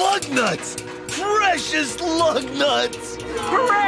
lug nuts! Precious lug nuts! Hooray